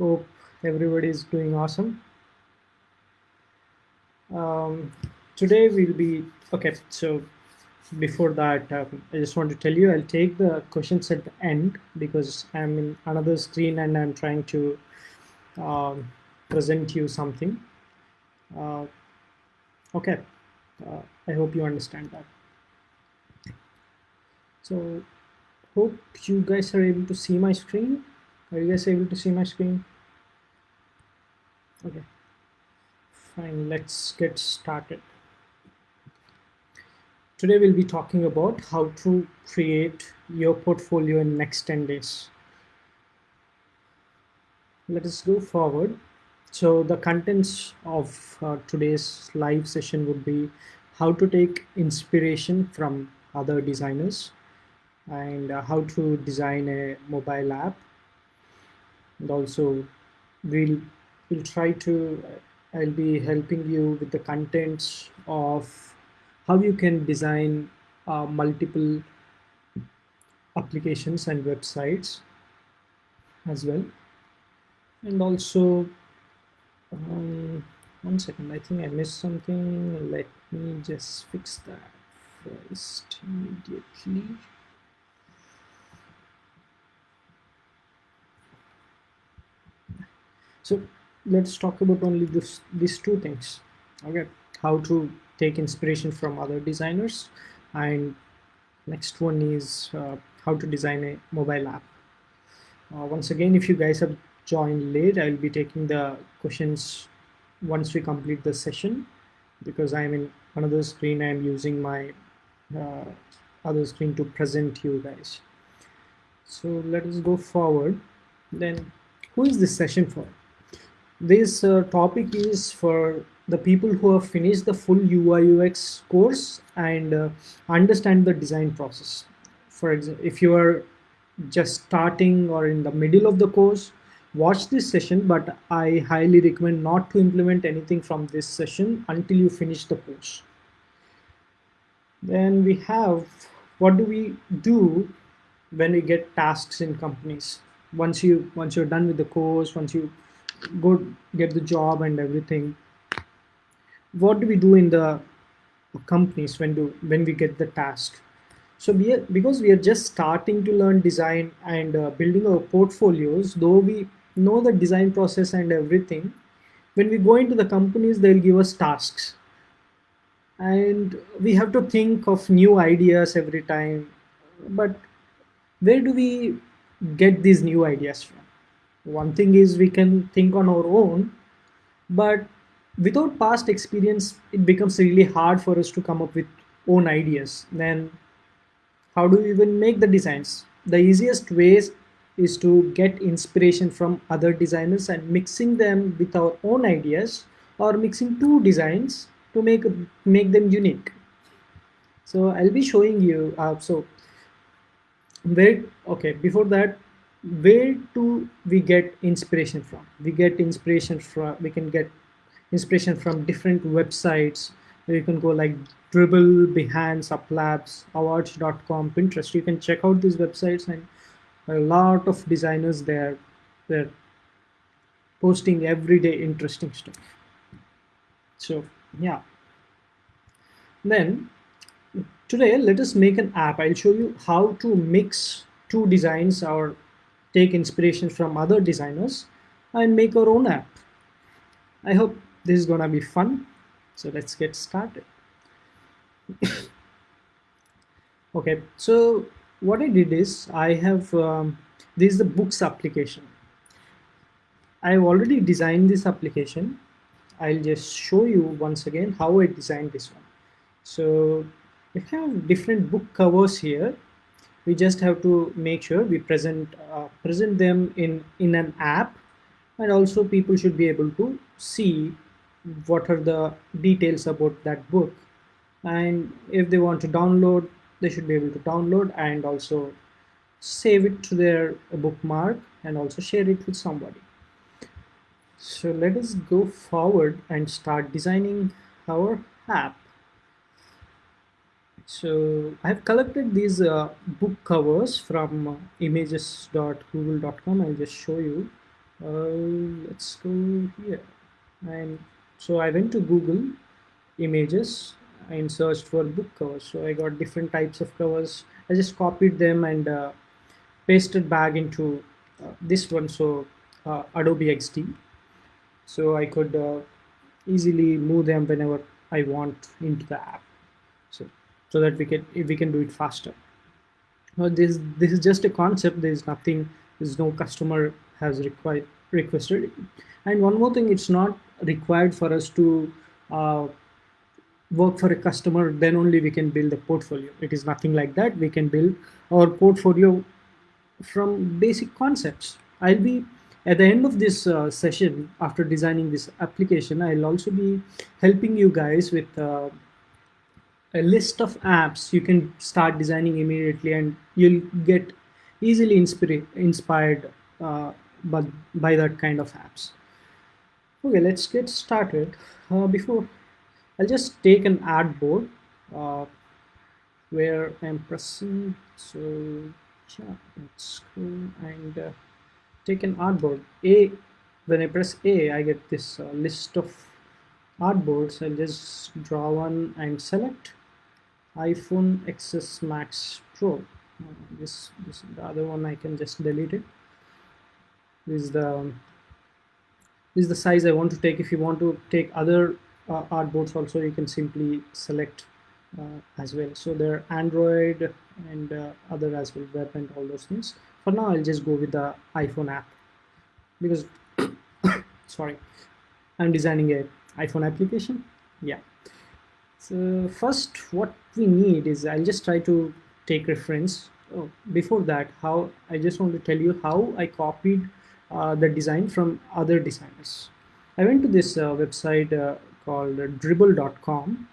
Hope everybody is doing awesome. Um, today we'll be okay. So before that, um, I just want to tell you I'll take the questions at the end because I'm in another screen and I'm trying to um, present you something. Uh, okay, uh, I hope you understand that. So hope you guys are able to see my screen. Are you guys able to see my screen? Okay, fine, let's get started. Today we'll be talking about how to create your portfolio in next 10 days. Let us go forward. So the contents of uh, today's live session would be how to take inspiration from other designers and uh, how to design a mobile app and also we'll we'll try to I'll be helping you with the contents of how you can design uh, multiple applications and websites as well. And also um, one second I think I missed something. Let me just fix that first immediately so let's talk about only this these two things. Okay. How to take inspiration from other designers. And next one is uh, how to design a mobile app. Uh, once again if you guys have joined late i'll be taking the questions once we complete the session because i'm in another screen. I'm using my uh, other screen to present you guys. So let us go forward. Then who is this session for this uh, topic is for the people who have finished the full UI UX course and uh, understand the design process. For example, if you are just starting or in the middle of the course, watch this session, but I highly recommend not to implement anything from this session until you finish the course. Then we have, what do we do when we get tasks in companies? Once you, once you're done with the course, once you go get the job and everything. What do we do in the companies when do when we get the task? So we are, because we are just starting to learn design and uh, building our portfolios though we know the design process and everything when we go into the companies they'll give us tasks. And we have to think of new ideas every time. But where do we get these new ideas from one thing is we can think on our own but without past experience it becomes really hard for us to come up with own ideas. Then how do we even make the designs? The easiest ways is to get inspiration from other designers and mixing them with our own ideas or mixing two designs to make make them unique. So i'll be showing you uh, so where okay before that where do we get inspiration from? We get inspiration from we can get inspiration from different websites. You can go like Dribbble behance uplabs awards.com pinterest. You can check out these websites and a lot of designers there they're posting everyday interesting stuff. So yeah. Then today let us make an app. I'll show you how to mix two designs or take inspiration from other designers and make our own app. I hope this is gonna be fun. So let's get started. okay, so what I did is I have, um, this is the books application. I've already designed this application. I'll just show you once again how I designed this one. So we have different book covers here we just have to make sure we present uh, present them in in an app. And also people should be able to see what are the details about that book. And if they want to download they should be able to download and also save it to their bookmark and also share it with somebody. So let us go forward and start designing our app so I've collected these uh, book covers from uh, images.google.com. I'll just show you. uh, let's go here. And so I went to Google images and searched for book covers. So I got different types of covers. I just copied them and uh, pasted back into uh, this one. So uh, Adobe XD so I could easily move them whenever I want into the app so that we can if we can do it faster. Now this this is just a concept. There is nothing there's no customer has required requested. And one more thing it's not required for us to uh, work for a customer. Then only we can build a portfolio. It is nothing like that. We can build our portfolio from basic concepts. I'll be at the end of this uh, session after designing this application i'll also be helping you guys with uh, a list of apps you can start designing immediately and you'll get easily inspired inspired uh, by, by that kind of apps. Okay let's get started. Uh, before I'll just take an artboard uh, where I'm pressing so yeah let's go and uh, take an artboard A when I press A I get this uh, list of artboards I'll just draw one and select iPhone XS Max Pro. This, this the other one I can just delete it. This is the this is the size I want to take. If you want to take other uh, artboards also you can simply select uh, as well. So there are Android and uh, other as well web and all those things. For now I'll just go with the iPhone app. Because sorry I'm designing a iPhone application. Yeah so first what we need is I'll just try to take reference. Oh, before that how I just want to tell you how I copied uh, the design from other designers. I went to this uh, website uh, called dribbble.com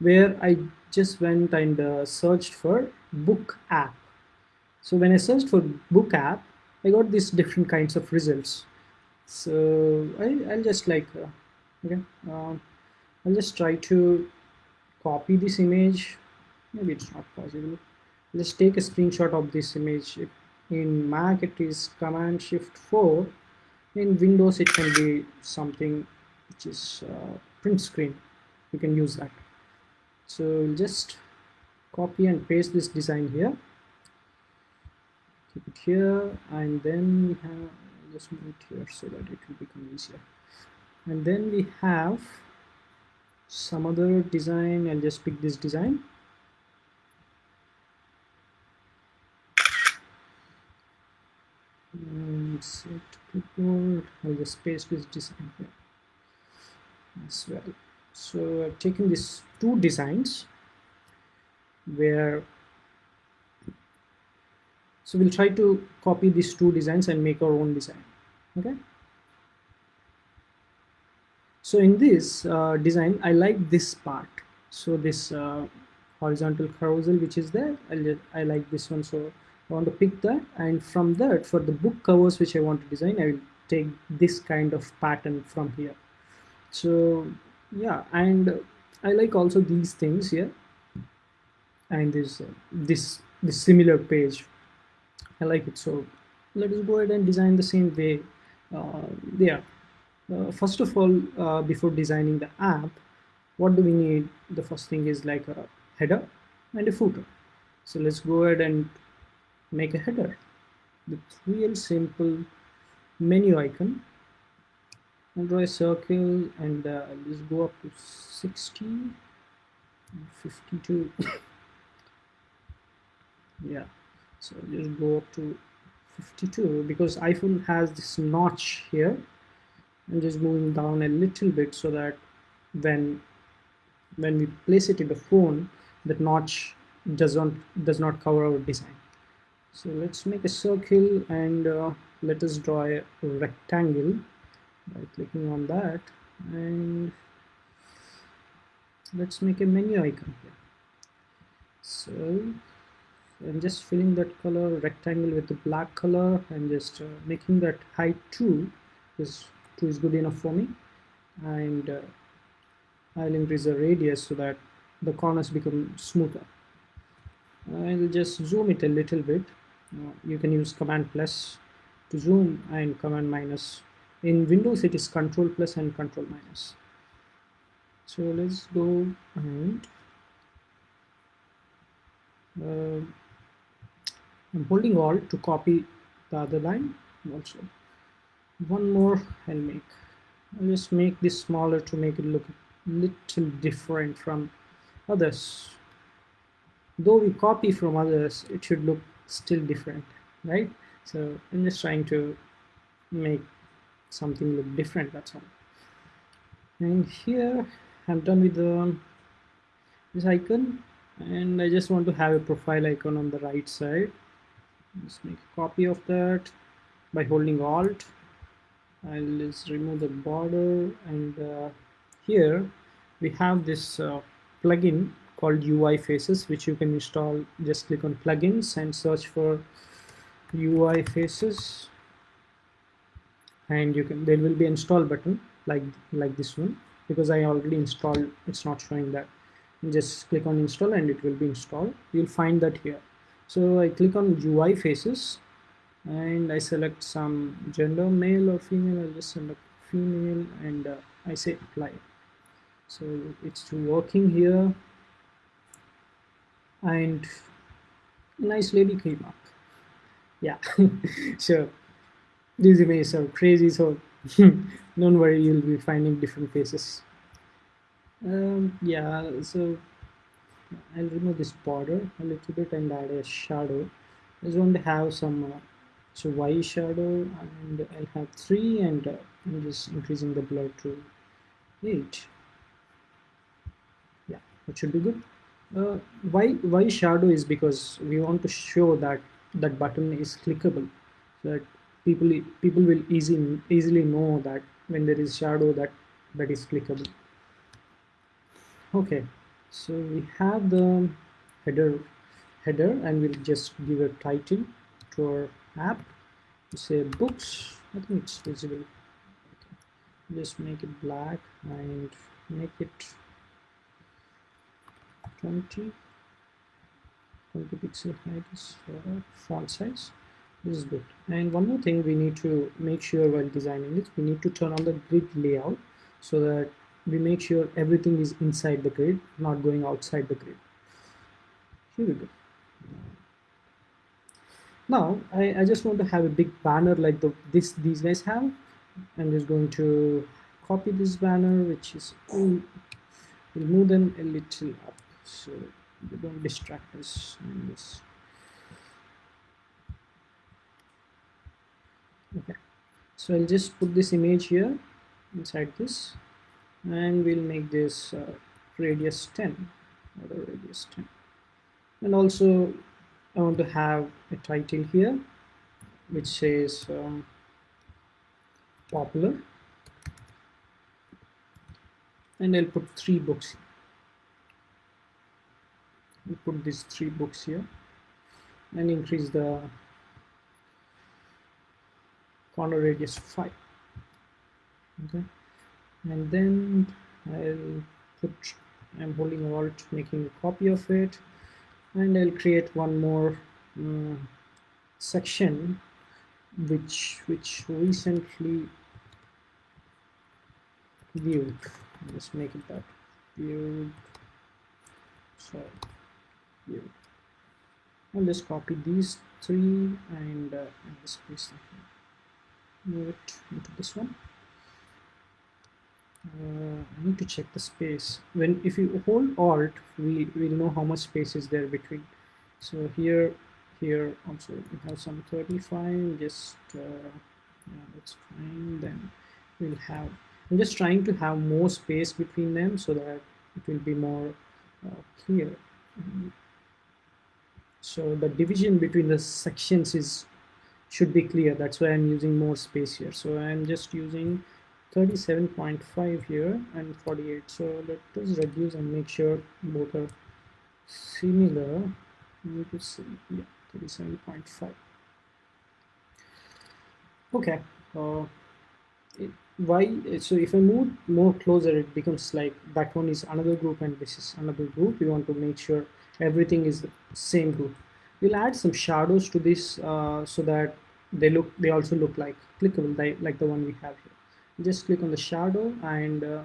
where I just went and uh, searched for book app. So when I searched for book app I got these different kinds of results. So I, will just like uh, okay uh, I'll just try to copy this image. Maybe it's not possible. Let's take a screenshot of this image. In Mac it is command shift 4 in Windows it can be something which is uh, print screen. You can use that. So just copy and paste this design here. Keep it here and then we have just move it here so that it will become easier. And then we have some other design I'll just pick this design. And set clipboard. I'll just paste this design here. As well so I've taken these two designs where so we'll try to copy these two designs and make our own design. Okay so in this uh, design I like this part. So this uh, horizontal carousel which is there I, like this one. So I want to pick that. And from that for the book covers which I want to design I will take this kind of pattern from here. So yeah. And I like also these things here. And this uh, this this similar page. I like it. So let us go ahead and design the same way. Uh, yeah uh, first of all uh, before designing the app what do we need? The first thing is like a header and a footer. So let's go ahead and make a header with real simple menu icon. And draw a circle and uh, let's go up to 60 52 yeah so just go up to 52 because iPhone has this notch here and just moving down a little bit so that when when we place it in the phone that notch does not does not cover our design. So let's make a circle and uh, let us draw a rectangle by clicking on that. And let's make a menu icon here. So I'm just filling that color rectangle with the black color and just uh, making that height 2 is 2 is good enough for me. And uh, I'll increase the radius so that the corners become smoother. I'll just zoom it a little bit. Uh, you can use command plus to zoom and command minus. In windows it is control plus and control minus. So let's go and uh, I'm holding alt to copy the other line also one more I'll make. I'll just make this smaller to make it look a little different from others. Though we copy from others it should look still different right? So I'm just trying to make something look different that's all. And here I'm done with the this icon and I just want to have a profile icon on the right side. Let's make a copy of that by holding alt I'll just remove the border and uh, here we have this uh, plugin called UI faces which you can install. Just click on plugins and search for UI faces. And you can there will be install button like like this one because I already installed. It's not showing that. Just click on install and it will be installed. You'll find that here. So I click on UI faces and I select some gender male or female I'll just select female and uh, I say apply. So it's working here. And nice lady came up. Yeah so these images are crazy so don't worry you'll be finding different faces. Um, yeah so I'll remove this border a little bit and add a shadow. I just want to have some uh, so y shadow and I'll have 3 and uh, I'm just increasing the blur to 8 yeah that should be good. Uh, why why shadow is because we want to show that that button is clickable so that people people will easy easily know that when there is shadow that that is clickable. Okay so we have the header header and we'll just give a title to our app. Say books. I think it's visible okay. just make it black and make it 20 20 pixel height is for font size. This is good. And one more thing we need to make sure while designing it we need to turn on the grid layout so that we make sure everything is inside the grid not going outside the grid. Here we go now I, I just want to have a big banner like the this these guys have. I'm just going to copy this banner which is we'll move them a little up. So they don't distract us in this. Okay. So I'll just put this image here inside this and we'll make this uh, radius 10 or radius 10 and also I want to have a title here which says um, popular. And I'll put three books we'll put these three books here and increase the corner radius 5 okay. And then I'll put I'm holding alt making a copy of it and I'll create one more um, section which which recently viewed. Let's make it that viewed. So viewed. I'll just copy these three and uh, just paste them move it into this one uh, I need to check the space. When if you hold alt we will know how much space is there between. So here here also we have some 35 just uh, yeah that's fine then we'll have I'm just trying to have more space between them so that it will be more uh, clear. So the division between the sections is should be clear that's why I'm using more space here. So I'm just using 37.5 here and 48 so let us reduce and make sure both are similar. You could see. Yeah 37.5 okay uh, it, why so if I move more closer it becomes like that one is another group and this is another group. We want to make sure everything is the same group. We'll add some shadows to this uh, so that they look they also look like clickable like, like the one we have here just click on the shadow and uh,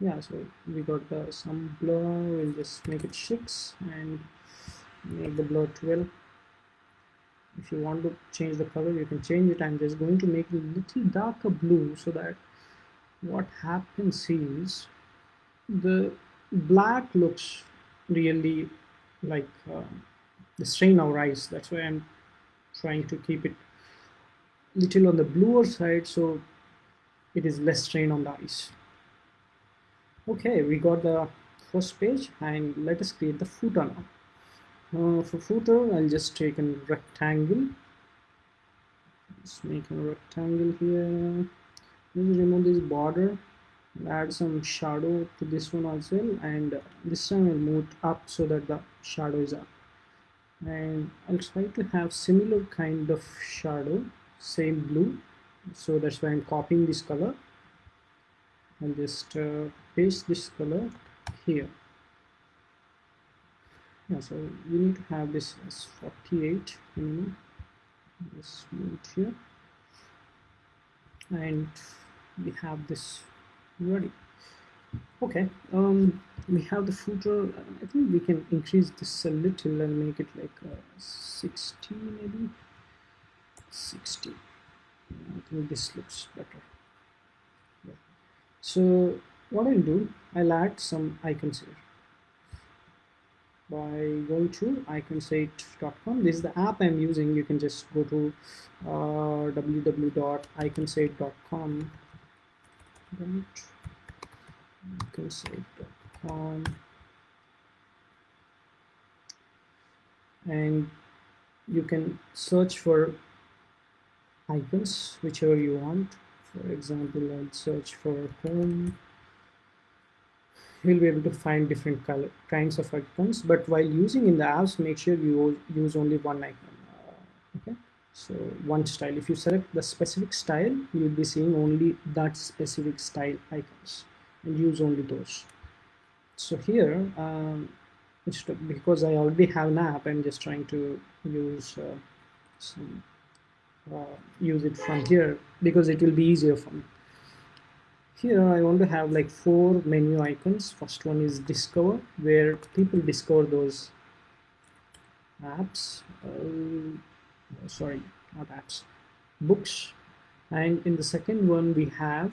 yeah so we got uh, some blur. We'll just make it 6 and make the blur 12 if you want to change the color you can change it. I'm just going to make it a little darker blue so that what happens is the black looks really like uh, the strain our eyes that's why I'm trying to keep it little on the bluer side so it is less strain on the eyes okay we got the first page and let us create the footer now. Uh, for footer I'll just take a rectangle. Let's make a rectangle here. Let's remove this border add some shadow to this one also and this time I'll move up so that the shadow is up. And I'll try to have similar kind of shadow same blue. So that's why I'm copying this color. And just uh, paste this color here. Yeah so we need to have this as 48 minimum. Just move it here. And we have this ready. Okay um we have the footer i think we can increase this a little and make it like uh, 60 maybe 60 i think this looks better. Yeah. so what i'll do i'll add some icons here. By going to icons8.com this is the app i'm using. You can just go to uh, www.icons8.com icons8.com and you can search for icons whichever you want. For example I'll search for home. You'll be able to find different color, kinds of icons but while using in the apps make sure you use only one icon uh, okay? So one style. If you select the specific style you'll be seeing only that specific style icons and use only those. So here um, because I already have an app I'm just trying to use uh, some use it from here because it will be easier for me. Here I want to have like four menu icons. First one is discover where people discover those apps. Uh, sorry not apps books. And in the second one we have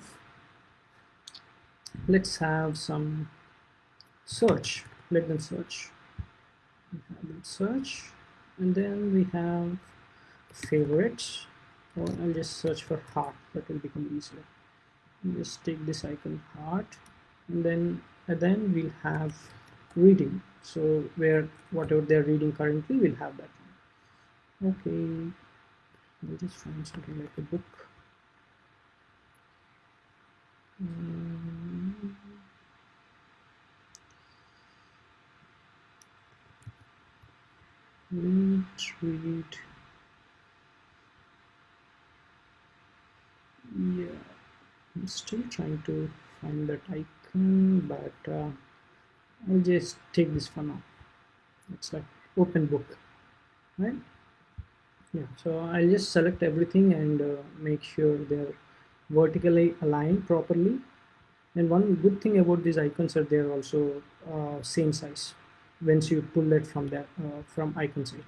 let's have some search. Let them search. Search. And then we have favorites or I'll just search for heart. That will become easier. Just take this icon heart. And then and then we'll have reading. So where whatever they're reading currently we'll have that okay. I'll just find something like a book. Mm. read read yeah. I'm still trying to find that icon but uh, I'll just take this for now. It's like open book right? Yeah so I'll just select everything and uh, make sure they're vertically aligned properly. And one good thing about these icons are they're also uh, same size once you pull it from there uh, from Icons8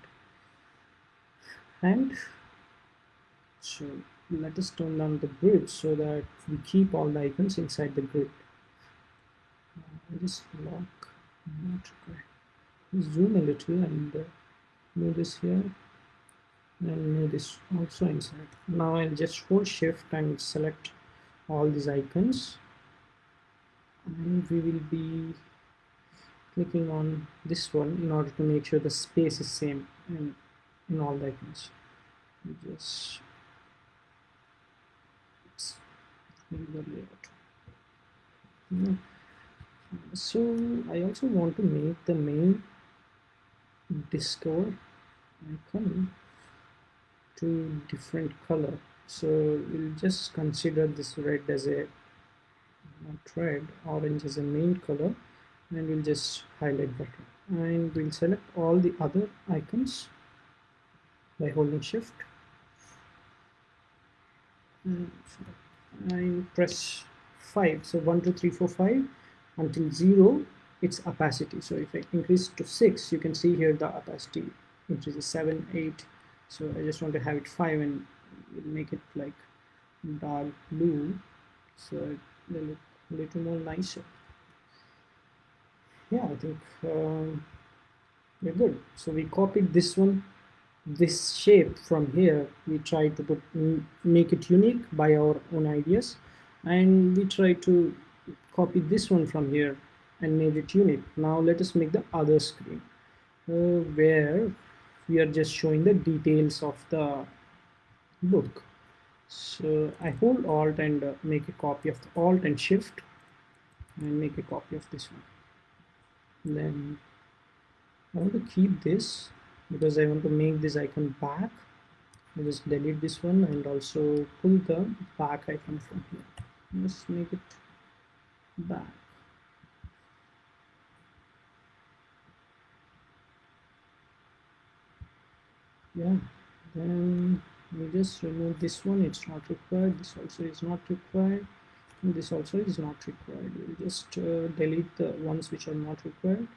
and so let us turn down the grid so that we keep all the icons inside the grid. Just lock not zoom a little and uh, move this here and move this also inside. Now I'll just hold shift and select all these icons. And we will be clicking on this one in order to make sure the space is same in, in all the icons. Just so I also want to make the main discover icon to different color. So we'll just consider this red as a not red orange as a main color and we'll just highlight button. And we'll select all the other icons by holding shift. And I press 5 so 1 2 3 4 5 until 0 its opacity. So if I increase to 6 you can see here the opacity increases 7 8 so I just want to have it 5 and make it like dark blue. So it will look a little more nicer. Yeah I think um, we're good. So we copied this one this shape from here we try to put make it unique by our own ideas. And we try to copy this one from here and made it unique. Now let us make the other screen uh, where we are just showing the details of the book. So I hold alt and uh, make a copy of the alt and shift and make a copy of this one. Then I want to keep this because I want to make this icon back. I just delete this one and also pull the back icon from here. Let's make it back. Yeah then we just remove this one. It's not required. This also is not required. And this also is not required. We'll just uh, delete the ones which are not required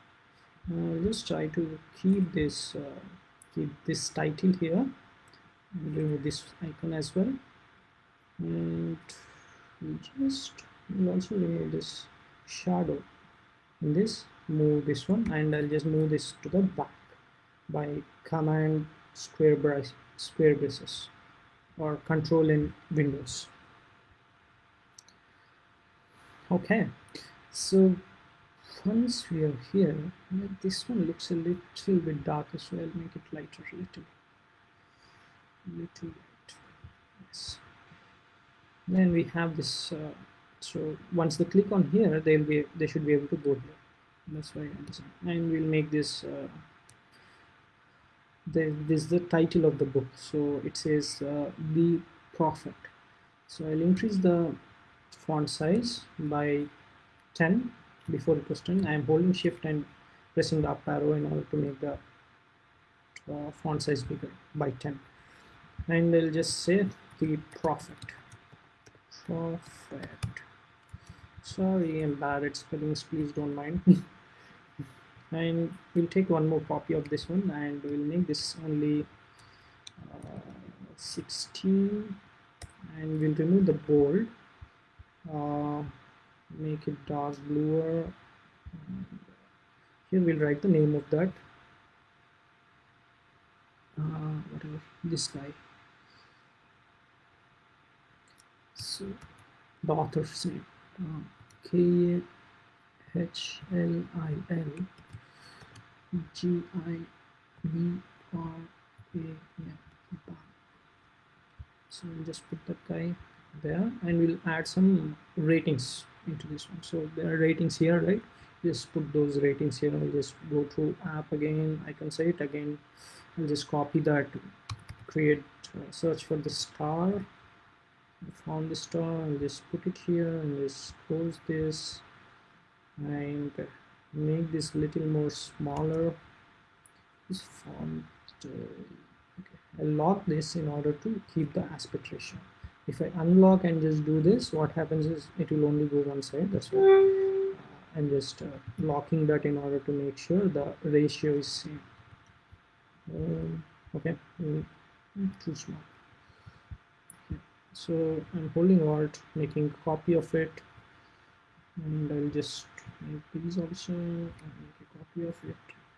uh, just try to keep this uh, keep this title here remove this icon as well. And just we'll also remove this shadow in this move this one and I'll just move this to the back by command square brace square braces or control in windows. Okay so once we are here this one looks a little bit darker so I'll make it lighter a little little light yes. Then we have this uh, so once they click on here they'll be they should be able to go here. That's why I'm saying. And we'll make this uh, the, this is the title of the book. So it says uh, the prophet. So I'll increase the font size by 10 before it was 10 I am holding shift and pressing the up arrow in order to make the uh, font size bigger by 10 and I'll just say the profit. Profit. Sorry I'm bad at spellings please don't mind. And we'll take one more copy of this one and we'll make this only uh, 16 and we'll remove the bold. Uh, make it dark bluer here we'll write the name of that. Uh, whatever this guy. So the author's name. Uh, K H L I L G I B R A yeah so we'll just put that guy there and we'll add some ratings into this one. So there are ratings here right? Just put those ratings here. I'll just go to app again. I can say it again. I'll just copy that create uh, search for the star. I found the star. And just put it here and just close this and make this little more smaller. This font uh, okay. I'll lock this in order to keep the aspect ratio if I unlock and just do this what happens is it will only go one side that's why. I'm just uh, locking that in order to make sure the ratio is same. Um, okay mm, too small okay. so I'm holding alt making a copy of it. And I'll just make these also and make a copy of it.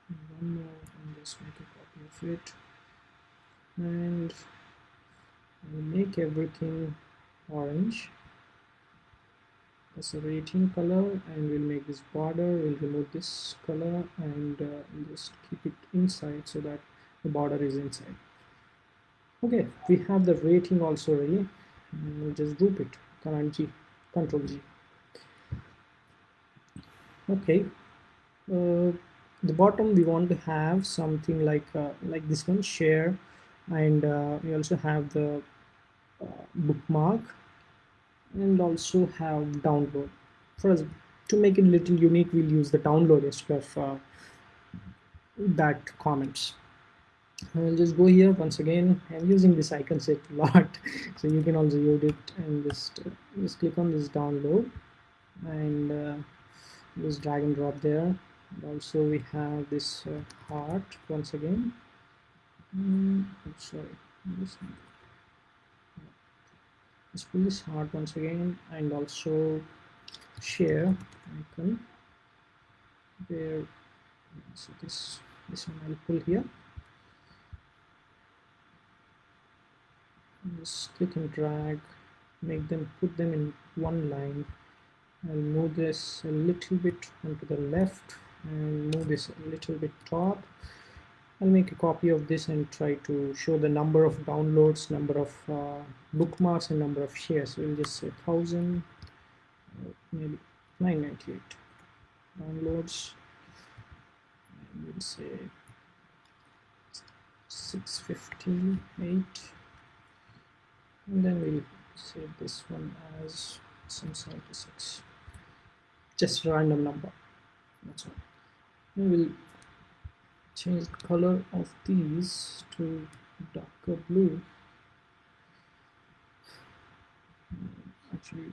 And one more and just make a copy of it. And I'll make everything orange. As a rating color and we'll make this border. We'll remove this color and uh, just keep it inside so that the border is inside. Okay we have the rating also ready. We'll just group it. Command G control G. Okay uh, the bottom we want to have something like uh, like this one share and uh, we also have the uh, bookmark and also have download for us to make it a little unique we'll use the download instead of uh, that comments I'll just go here once again. I'm using this icon set a lot, so you can also use it and just just click on this download and uh, just drag and drop there. Also we have this uh, heart once again. Mm, sorry, this let's pull this heart once again and also share icon. Where so this this one I'll pull here. Just click and drag make them put them in one line. I'll move this a little bit onto the left and move this a little bit top I'll make a copy of this and try to show the number of downloads number of uh, bookmarks and number of shares. We'll just say 1000 maybe 998 downloads. And we'll say 658 and then we'll save this one as some 76 just a random number that's all. We will change the color of these to darker blue. Actually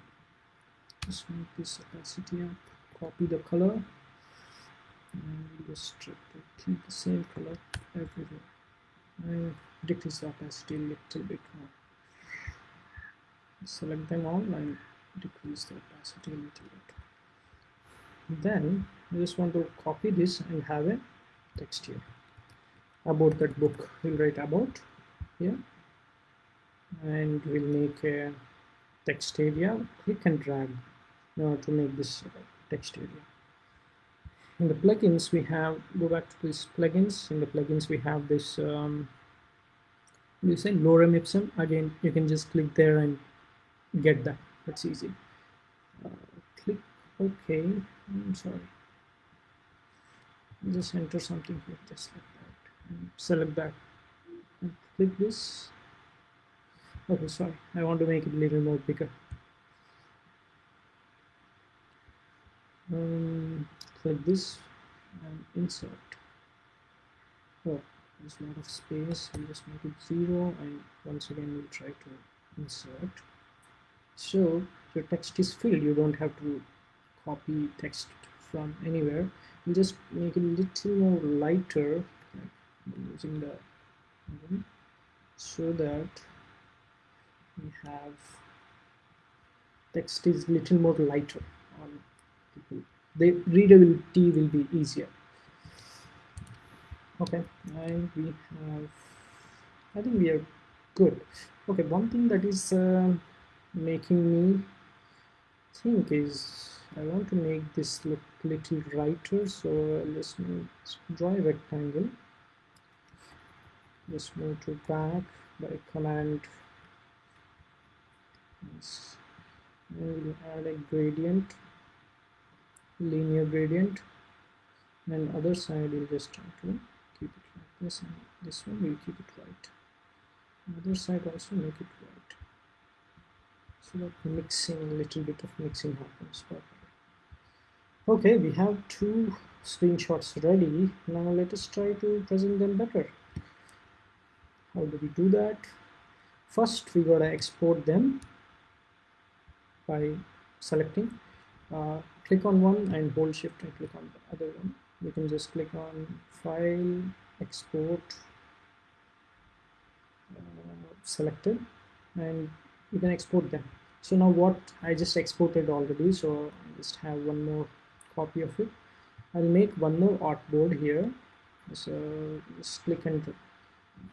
just make this opacity up copy the color and just keep the same color everywhere. And decrease the opacity a little bit more. Select them all and decrease the opacity a little bit. Then I just want to copy this and have a text here. About that book we'll write about here and we'll make a text area click and drag. Order to make this text area. In the plugins we have go back to these plugins. In the plugins we have this um, you say lorem ipsum. Again you can just click there and get that. That's easy. Uh, click ok I'm sorry just enter something here just like that. And select that and click this. Okay sorry. I want to make it a little more bigger. Um, click this and insert. Oh there's a lot of space. We'll just make it zero and once again we'll try to insert. So your text is filled. You don't have to copy text from anywhere. You just make it a little more lighter using the so that we have text is little more lighter on people. The readability will be easier. Okay and we have I think we are good. Okay one thing that is uh, making me think is I want to make this look little brighter so let's draw a rectangle. Just move to back by command. We'll add a gradient linear gradient. And other side we'll just try to keep it like this and this one we'll keep it white other side also make it white so that mixing a little bit of mixing happens okay we have two screenshots ready. Now let us try to present them better. How do we do that? First we gotta export them by selecting. Uh, click on one and hold shift and click on the other one. You can just click on file export uh, selected and you can export them. So now what I just exported already so I just have one more copy of it. I'll make one more artboard here. So just click and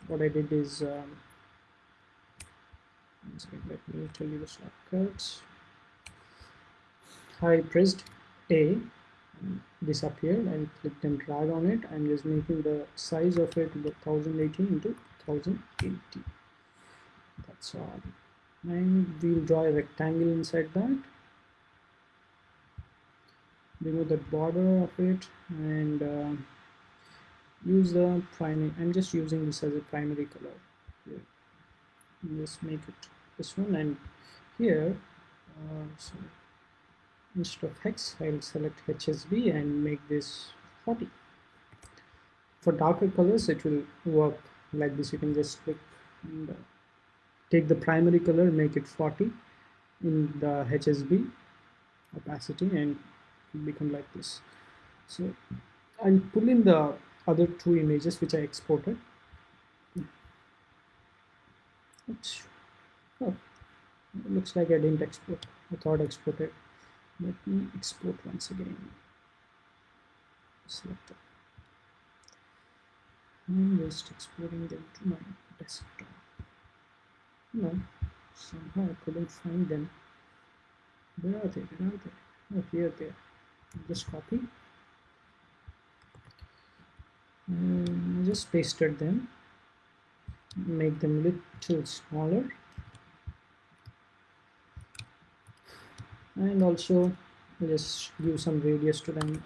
what I did is um, let me tell you the shortcuts. I pressed A disappeared and clicked and drag on it. I'm just making the size of it 1080 into 1080 that's all. And we'll draw a rectangle inside that remove the border of it and uh, use the primary I'm just using this as a primary color. Just make it this one and here uh, so instead of hex I'll select HSB and make this 40 for darker colors it will work like this. You can just click and uh, take the primary color make it 40 in the HSB opacity and become like this. So I'll pull in the other two images which I exported. Oh looks like I didn't export. I thought I exported. Let me export once again. Select I'm just exporting them to my desktop. No. Somehow I couldn't find them. Where are they? Where are they? Oh here they are just copy. And just pasted them. Make them little smaller. And also just give some radius to them.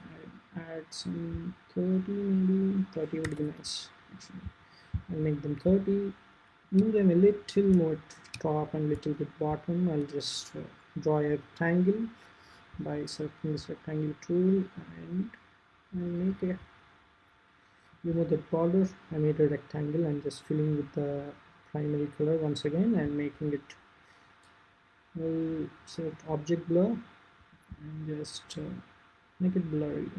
Add some 30 maybe 30 would be nice actually. I'll make them 30 move them a little more top and little bit bottom. I'll just uh, draw a rectangle by selecting this rectangle tool and I make a remove the border I made a rectangle. And just filling with the primary color once again and making it I'll select object blur and just uh, make it blurry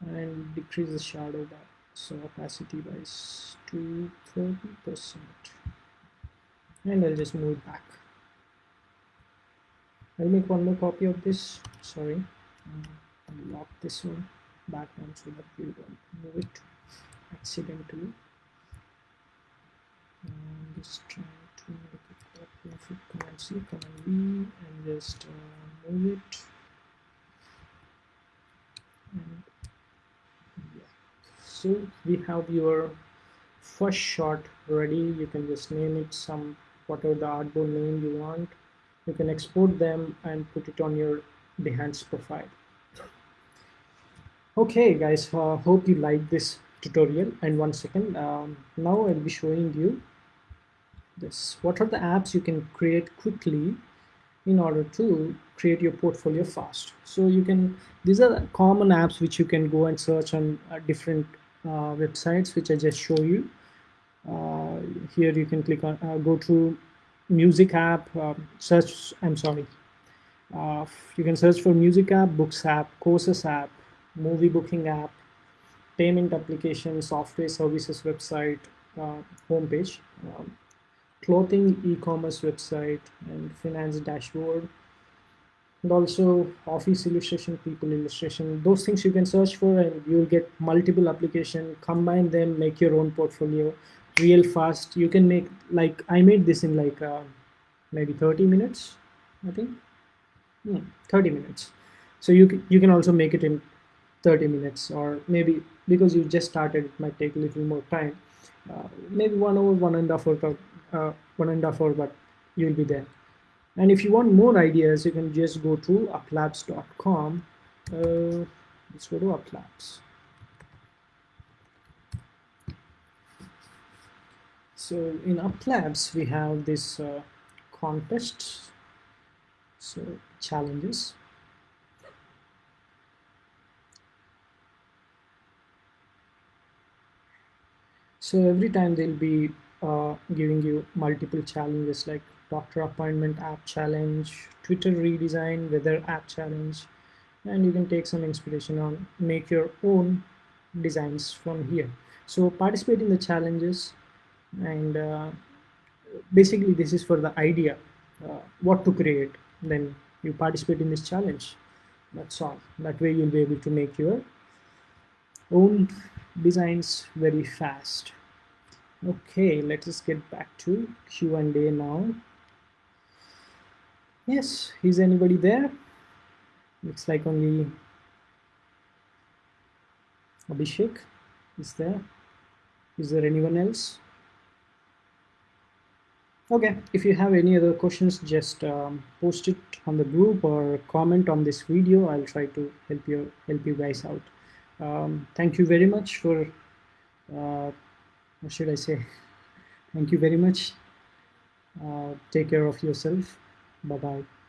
and decrease the shadow by so opacity by 230 percent. And I'll just move it back I'll make one more copy of this. Sorry. Lock this one back on so that we don't move it accidentally. And just trying to make a copy of it command C command V and just uh, move it. And yeah. So we have your first shot ready. You can just name it some whatever the artboard name you want you can export them and put it on your Behance profile. Okay guys uh, hope you like this tutorial. And one second um, now I'll be showing you this. What are the apps you can create quickly in order to create your portfolio fast? So you can these are common apps which you can go and search on uh, different uh, websites which I just show you. Uh, here you can click on uh, go to music app um, search I'm sorry uh, you can search for music app books app courses app movie booking app payment application, software services website, uh, homepage, um, clothing e-commerce website, and finance dashboard, and also office illustration, people illustration. Those things you can search for, and you'll get multiple application. Combine them, make your own portfolio, real fast. You can make like I made this in like uh, maybe 30 minutes, I think. Hmm, 30 minutes. So you you can also make it in 30 minutes or maybe because you just started it might take a little more time uh, maybe one hour one and a half hour uh, one and a half hour but you'll be there and if you want more ideas you can just go to uplabs.com uh, let's go to uplabs so in uplabs we have this uh, contest so challenges So every time they'll be uh, giving you multiple challenges like doctor appointment app challenge, Twitter redesign, weather app challenge, and you can take some inspiration on make your own designs from here. So participate in the challenges and uh, basically this is for the idea, uh, what to create. Then you participate in this challenge. That's all. That way you'll be able to make your own designs very fast. Okay, let us get back to Q&A now. Yes, is anybody there? Looks like only Abhishek is there. Is there anyone else? Okay, if you have any other questions, just um, post it on the group or comment on this video. I'll try to help you help you guys out. Um, thank you very much for uh, what should I say? Thank you very much. Uh, take care of yourself. Bye bye.